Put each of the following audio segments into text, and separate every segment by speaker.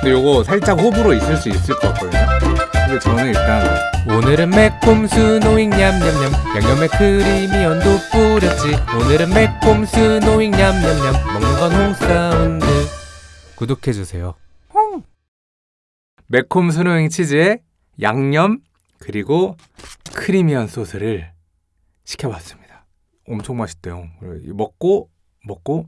Speaker 1: 근데 요거 살짝 호불호 있을 수 있을 것 같거든요. 근데 저는 일단
Speaker 2: 오늘은 매콤 스노잉 냠냠냠 양념에 creamy onion도 뿌렸지. 오늘은 매콤 스노잉 냠냠냠 먹는 건 홍사운드. 구독해주세요.
Speaker 1: 매콤 스노잉 치즈에 양념 그리고 creamy한 소스를 시켜봤습니다. 엄청 맛있대요. 먹고 먹고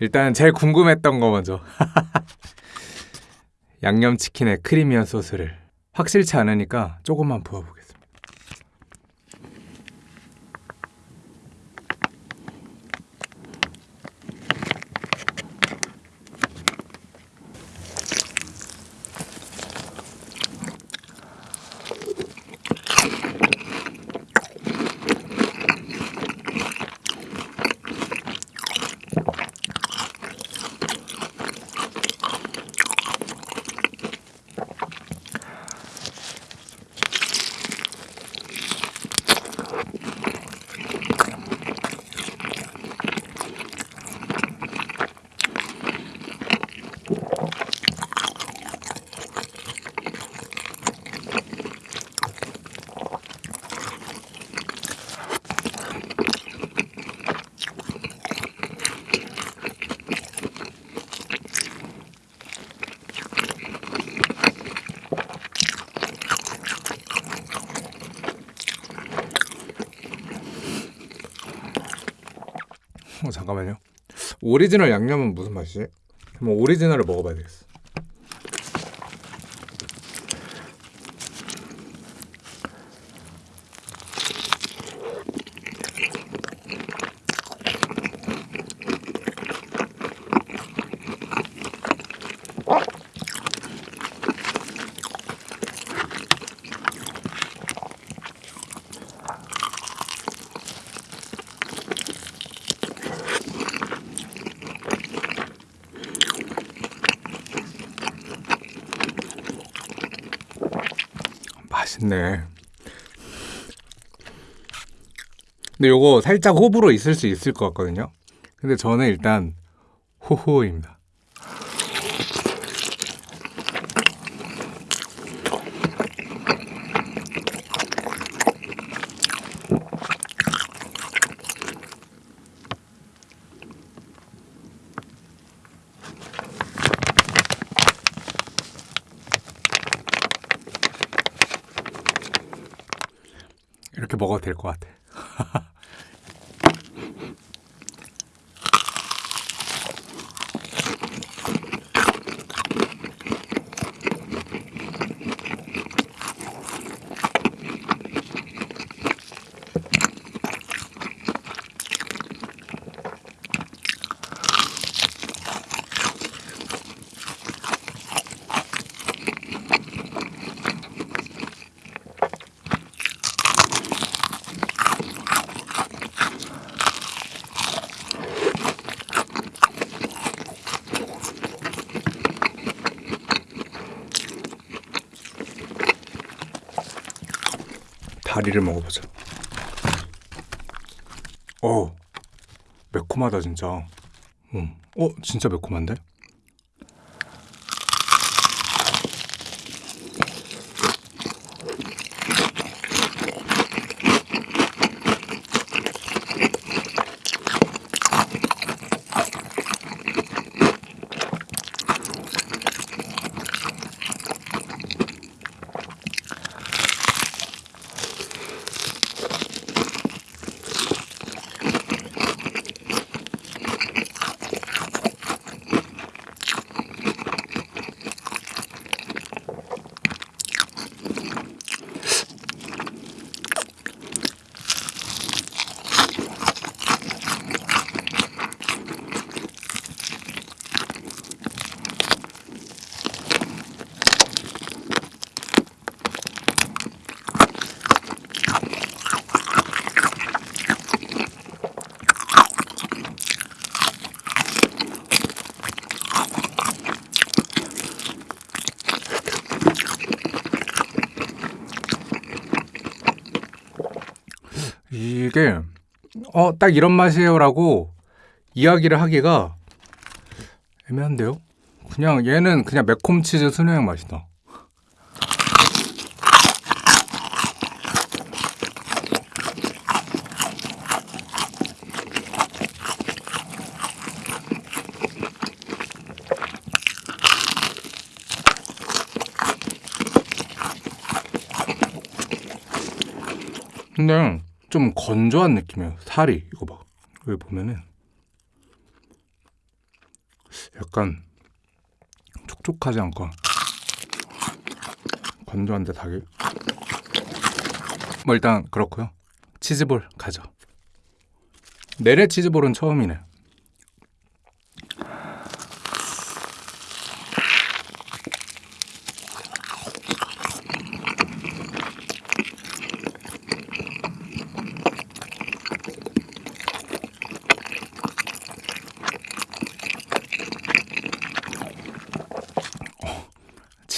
Speaker 1: 일단 제일 궁금했던 거 먼저. 양념치킨에 크리미한 소스를. 확실치 않으니까 조금만 부어보겠 어, 잠깐만요. 오리지널 양념은 무슨 맛이지? 한번 오리지널을 먹어봐야 되겠어. 맛있네. 근데 요거 살짝 호불호 있을 수 있을 것 같거든요. 근데 저는 일단 호호입니다. 먹어도 될 것 같아. 다리를 먹어보자. 어, 매콤하다 진짜. 음, 어, 진짜 매콤한데? 이게 어 딱 이런 맛이에요라고 이야기를 하기가 애매한데요. 그냥 얘는 그냥 매콤 치즈 스낵 맛이다. 근데 좀 건조한 느낌이에요. 살이 이거 봐. 여기 보면은 약간 촉촉하지 않고 건조한데 닭이. 뭐 일단 그렇고요. 치즈볼 가죠. 내래 치즈볼은 처음이네.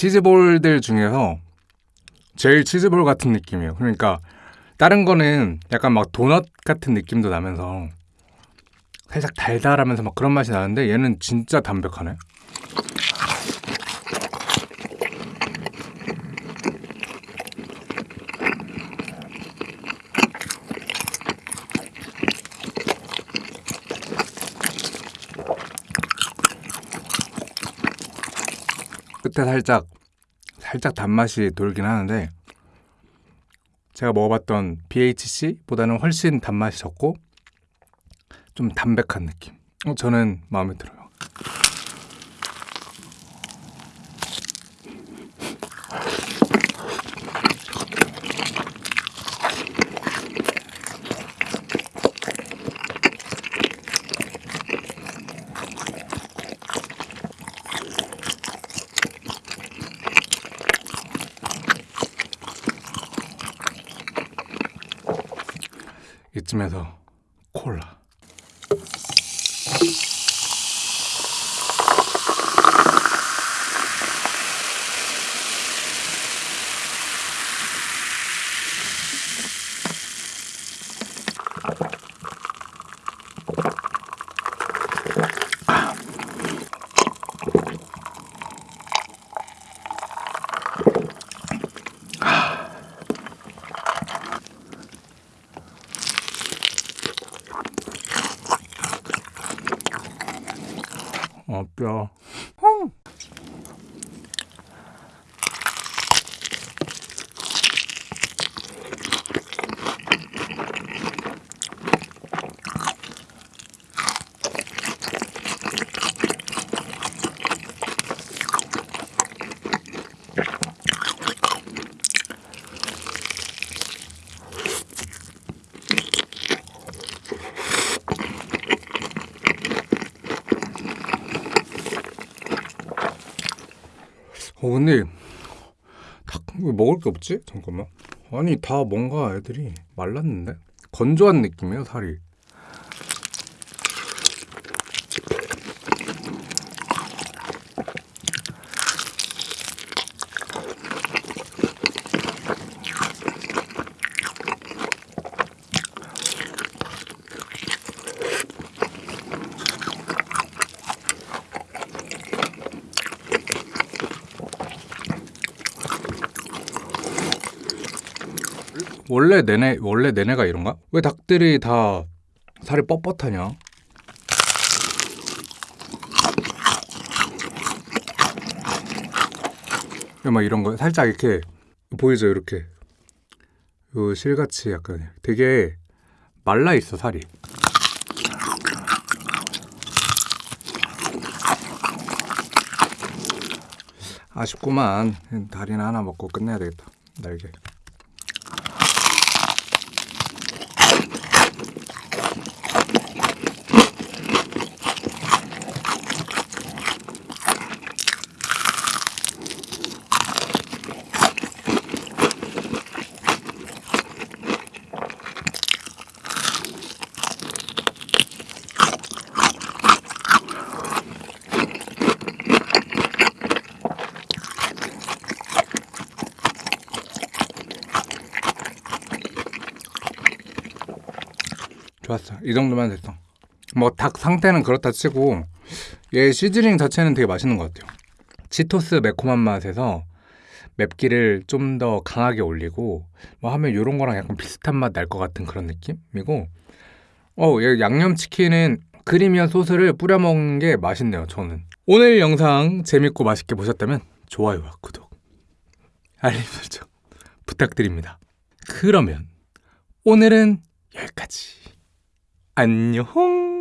Speaker 1: 치즈볼들 중에서 제일 치즈볼 같은 느낌이에요. 그러니까 다른 거는 약간 막 도넛 같은 느낌도 나면서 살짝 달달하면서 막 그런 맛이 나는데 얘는 진짜 담백하네. 끝에 살짝 살짝 단맛이 돌긴 하는데 제가 먹어봤던 BHC보다는 훨씬 단맛이 적고 좀 담백한 느낌. 어, 저는 마음에 들어요. 이쯤에서 콜라. 어, 뼈. 어 근데 닭왜 먹을 게 없지? 잠깐만. 아니 다 뭔가 애들이 말랐는데 건조한 느낌이에요 살이. 원래 내내 원래 내내가 이런가? 왜 닭들이 다 살이 뻣뻣하냐? 막 이런 거 살짝 이렇게 보이죠 이렇게 요 실같이 약간 되게 말라 있어 살이. 아쉽구만 다리나 하나 먹고 끝내야 되겠다 날개. 이 정도면 됐어. 뭐 닭 상태는 그렇다 치고 얘 시즈닝 자체는 되게 맛있는 것 같아요. 치토스 매콤한 맛에서 맵기를 좀 더 강하게 올리고 뭐 하면 이런 거랑 약간 비슷한 맛 날 것 같은 그런 느낌이고 어, 얘 양념치킨은 크리미한 소스를 뿌려 먹는 게 맛있네요, 저는. 오늘 영상 재밌고 맛있게 보셨다면 좋아요와 구독, 알림 설정 부탁드립니다. 그러면 오늘은 여기까지. 안녕.